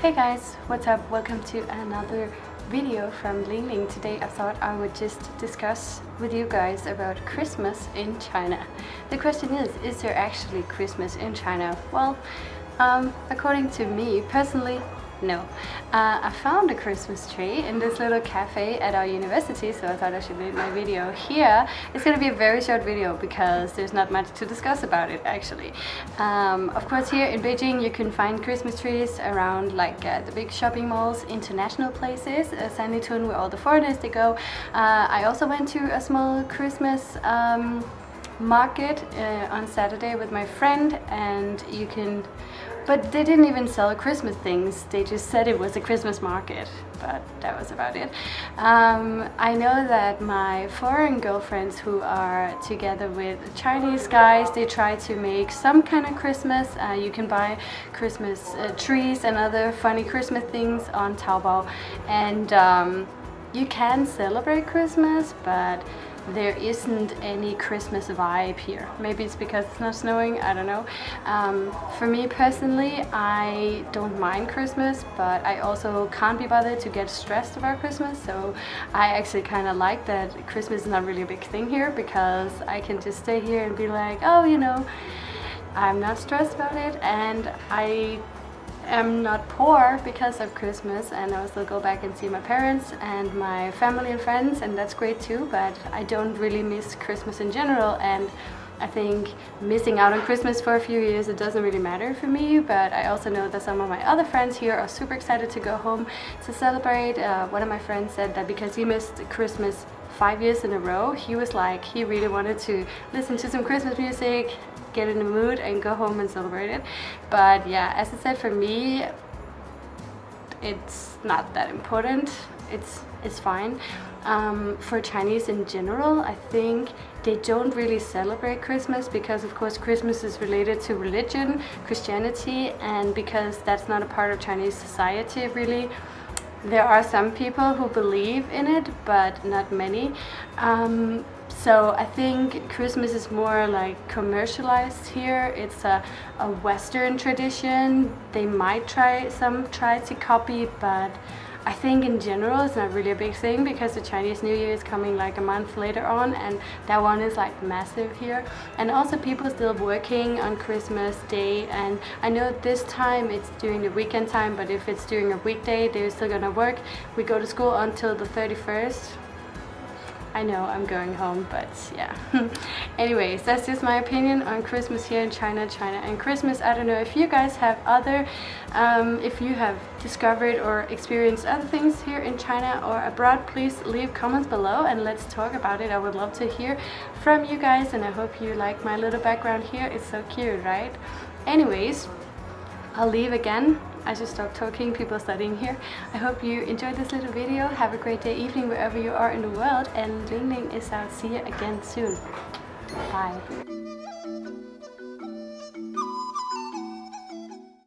Hey guys, what's up? Welcome to another video from Ling Ling. Today I thought I would just discuss with you guys about Christmas in China. The question is, is there actually Christmas in China? Well, um, according to me personally, no. Uh, I found a Christmas tree in this little cafe at our university, so I thought I should make my video here. It's gonna be a very short video because there's not much to discuss about it actually. Um, of course here in Beijing you can find Christmas trees around like uh, the big shopping malls, international places, uh, Sanlitun where all the foreigners they go. Uh, I also went to a small Christmas um, market uh, on Saturday with my friend and you can but they didn't even sell Christmas things. They just said it was a Christmas market but that was about it. Um, I know that my foreign girlfriends who are together with Chinese guys they try to make some kind of Christmas. Uh, you can buy Christmas uh, trees and other funny Christmas things on Taobao. And um, you can celebrate Christmas but there isn't any Christmas vibe here. Maybe it's because it's not snowing, I don't know. Um, for me personally, I don't mind Christmas, but I also can't be bothered to get stressed about Christmas. So I actually kind of like that Christmas is not really a big thing here because I can just stay here and be like, oh, you know, I'm not stressed about it and I am not poor because of Christmas and I still go back and see my parents and my family and friends and that's great too but I don't really miss Christmas in general and I think missing out on Christmas for a few years it doesn't really matter for me but I also know that some of my other friends here are super excited to go home to celebrate. Uh, one of my friends said that because he missed Christmas five years in a row he was like he really wanted to listen to some Christmas music get in the mood and go home and celebrate it but yeah as I said for me it's not that important. It's it's fine. Um, for Chinese in general I think they don't really celebrate Christmas because of course Christmas is related to religion Christianity and because that's not a part of Chinese society really. There are some people who believe in it but not many. Um, so I think Christmas is more like commercialized here. It's a, a Western tradition. They might try, some try to copy, but I think in general it's not really a big thing because the Chinese New Year is coming like a month later on and that one is like massive here and also people still working on Christmas Day and I know this time it's during the weekend time but if it's during a weekday they're still gonna work. We go to school until the 31st I know I'm going home, but yeah. Anyways, that's just my opinion on Christmas here in China, China and Christmas. I don't know if you guys have other, um, if you have discovered or experienced other things here in China or abroad, please leave comments below and let's talk about it. I would love to hear from you guys and I hope you like my little background here. It's so cute, right? Anyways, I'll leave again I should stop talking, people studying here. I hope you enjoyed this little video. Have a great day, evening, wherever you are in the world. And Ling Ling is out. See you again soon. Bye.